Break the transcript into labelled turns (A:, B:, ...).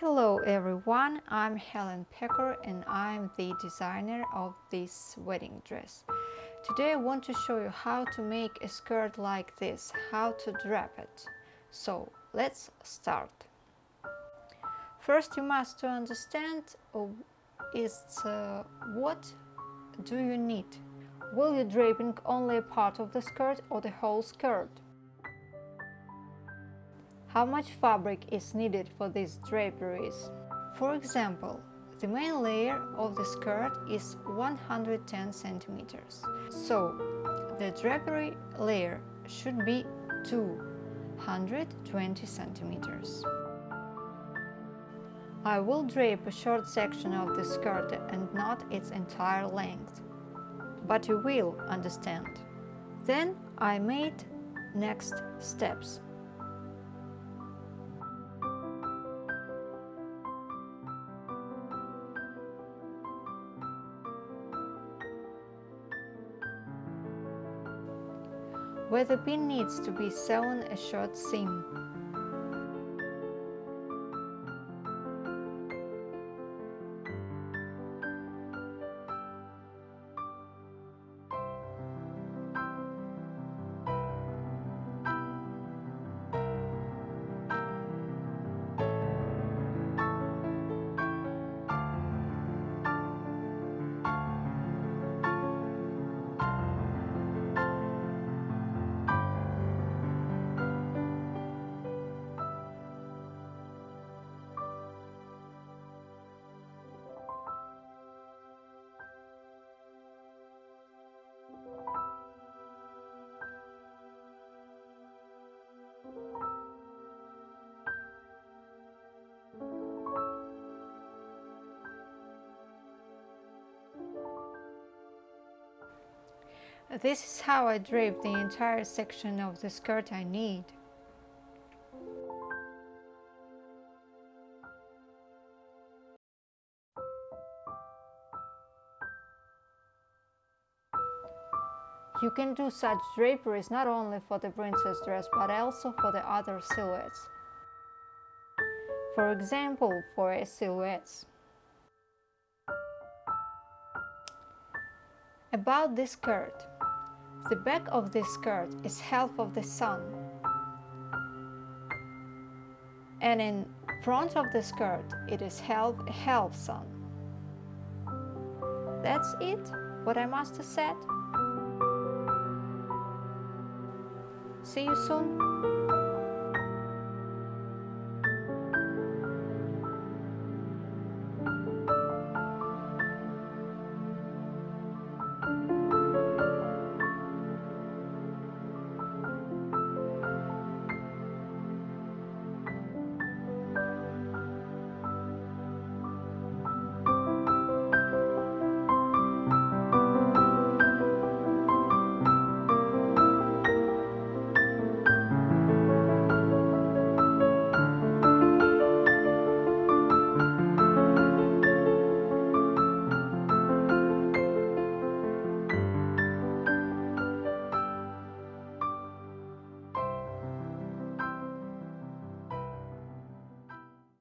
A: Hello everyone, I'm Helen Pecker and I'm the designer of this wedding dress. Today I want to show you how to make a skirt like this, how to drape it. So let's start. First you must understand uh, is uh, what do you need? Will you draping only a part of the skirt or the whole skirt? How much fabric is needed for these draperies? For example, the main layer of the skirt is 110 centimeters. So, the drapery layer should be 220 centimeters. I will drape a short section of the skirt and not its entire length. But you will understand. Then I made next steps. Where the pin needs to be sewn a short seam. This is how I drape the entire section of the skirt I need. You can do such draperies not only for the princess dress but also for the other silhouettes. For example, for a silhouettes. About this skirt. The back of this skirt is half of the sun. And in front of the skirt, it is half half sun. That's it, what I must have said. See you soon.